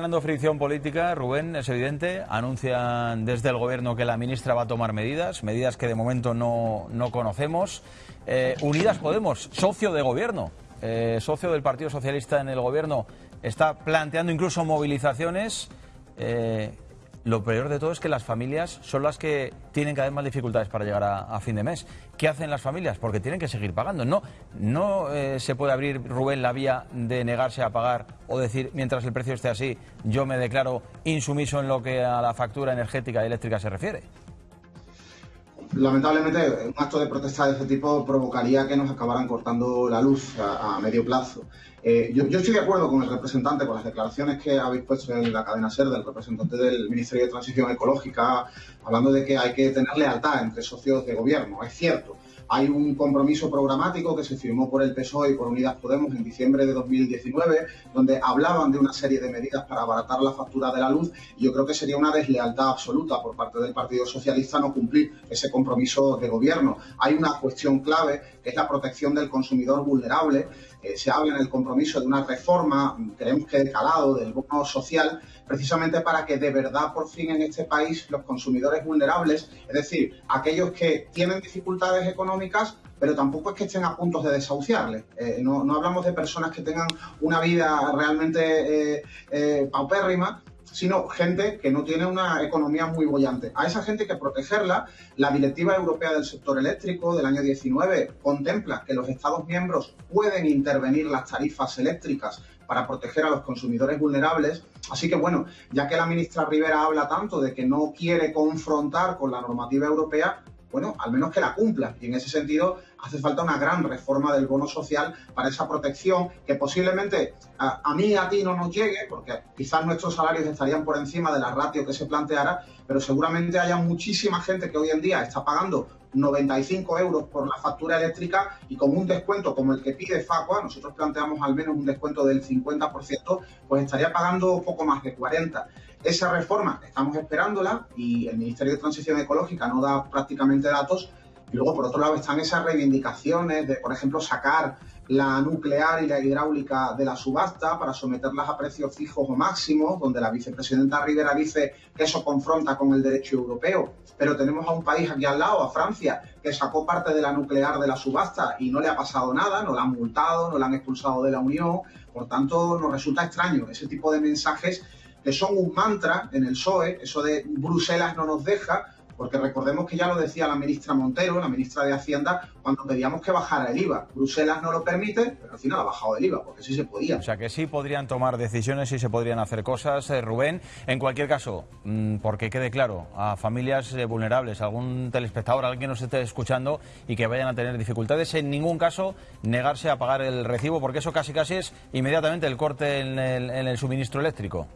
generando fricción política, Rubén, es evidente. Anuncian desde el Gobierno que la ministra va a tomar medidas, medidas que de momento no, no conocemos. Eh, Unidas Podemos, socio de Gobierno, eh, socio del Partido Socialista en el Gobierno, está planteando incluso movilizaciones. Eh, lo peor de todo es que las familias son las que tienen cada vez más dificultades para llegar a, fin de mes. ¿Qué hacen las familias? Porque tienen que seguir pagando. No, no eh, se puede abrir, Rubén, la vía de negarse a pagar o decir, mientras el precio esté así, yo me declaro insumiso en lo que a la factura energética y eléctrica se refiere. Lamentablemente, un acto de protesta de este tipo provocaría que nos acabaran cortando la luz a, medio plazo. Eh, yo, yo, estoy de acuerdo con el representante, con las declaraciones que habéis puesto en la cadena SER del representante del Ministerio de Transición Ecológica, hablando de que hay que tener lealtad entre socios de gobierno. Es cierto, hay un compromiso programático que se firmó por el PSOE y por Unidas Podemos en diciembre de 2019, donde hablaban de una serie de medidas para abaratar la factura de la luz. Y yo creo que sería una deslealtad absoluta por parte del Partido Socialista no cumplir ese compromiso de gobierno. Hay una cuestión clave que es la protección del consumidor vulnerable. Eh, se habla en el compromiso de una reforma, creemos que de calado, del bono social, precisamente para que de verdad por fin en este país los consumidores vulnerables, es decir, aquellos que tienen dificultades económicas, pero tampoco es que estén a punto de desahuciarles. Eh, no, no, hablamos de personas que tengan una vida realmente eh, paupérrima, sino gente que no tiene una economía muy bollante. A esa gente hay que protegerla. La Directiva Europea del Sector Eléctrico del año 19 contempla que los Estados miembros pueden intervenir las tarifas eléctricas para proteger a los consumidores vulnerables. Así que bueno, ya que la ministra Rivera habla tanto de que no quiere confrontar con la normativa europea, bueno, al menos que la cumpla. Y en ese sentido hace falta una gran reforma del bono social para esa protección que posiblemente a, mí y a ti no nos llegue, porque quizás nuestros salarios estarían por encima de la ratio que se planteara, pero seguramente haya muchísima gente que hoy en día está pagando 95 euros por la factura eléctrica y con un descuento como el que pide Facua, nosotros planteamos al menos un descuento del 50%, pues estaría pagando poco más de 40. Esa reforma estamos esperándola y el Ministerio de Transición Ecológica no da prácticamente datos. Y luego, por otro lado, están esas reivindicaciones de, por ejemplo, sacar la nuclear y la hidráulica de la subasta para someterlas a precios fijos o máximos, donde la vicepresidenta Rivera dice que eso confronta con el derecho europeo. Pero tenemos a un país aquí al lado, a Francia, que sacó parte de la nuclear de la subasta y no le ha pasado nada, no la han multado, no la han expulsado de la Unión. Por tanto, nos resulta extraño ese tipo de mensajes que son un mantra en el PSOE, eso de Bruselas no nos deja, porque recordemos que ya lo decía la ministra Montero, la ministra de Hacienda, cuando pedíamos que bajara el IVA. Bruselas no lo permite, pero al final ha bajado el IVA, porque sí se podía. O sea que sí podrían tomar decisiones, sí se podrían hacer cosas, eh, Rubén. En cualquier caso, mmm, porque quede claro, a familias eh, vulnerables, algún telespectador, alguien nos esté escuchando y que vayan a tener dificultades, en ningún caso negarse a pagar el recibo, porque eso casi casi es inmediatamente el corte en el suministro eléctrico.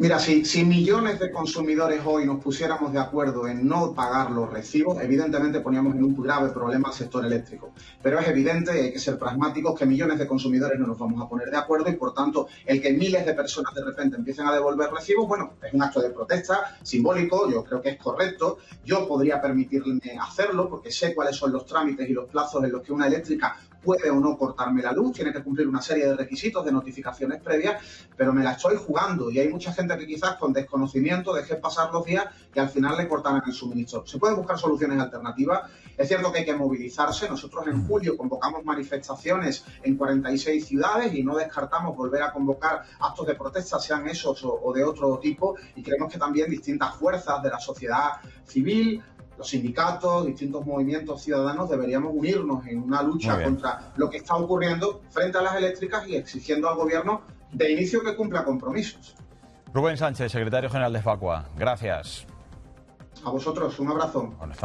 Mira, si, si, millones de consumidores hoy nos pusiéramos de acuerdo en no pagar los recibos, evidentemente poníamos en un grave problema al sector eléctrico. Pero es evidente, hay que ser pragmáticos, que millones de consumidores no nos vamos a poner de acuerdo y, por tanto, el que miles de personas de repente empiecen a devolver recibos, bueno, es un acto de protesta simbólico, yo creo que es correcto. Yo podría permitirme hacerlo porque sé cuáles son los trámites y los plazos en los que una eléctrica puede o no cortarme la luz, tiene que cumplir una serie de requisitos, de notificaciones previas, pero me la estoy jugando y hay mucha gente que quizás con desconocimiento deje pasar los días y al final le cortaran el suministro. Se pueden buscar soluciones alternativas. Es cierto que hay que movilizarse. Nosotros en julio convocamos manifestaciones en 46 ciudades y no descartamos volver a convocar actos de protesta, sean esos o, o de otro tipo. Y creemos que también distintas fuerzas de la sociedad civil, los sindicatos, distintos movimientos ciudadanos deberíamos unirnos en una lucha contra lo que está ocurriendo frente a las eléctricas y exigiendo al gobierno de inicio que cumpla compromisos. Rubén Sánchez, secretario general de Facua, gracias. A vosotros, un abrazo. Bueno, estamos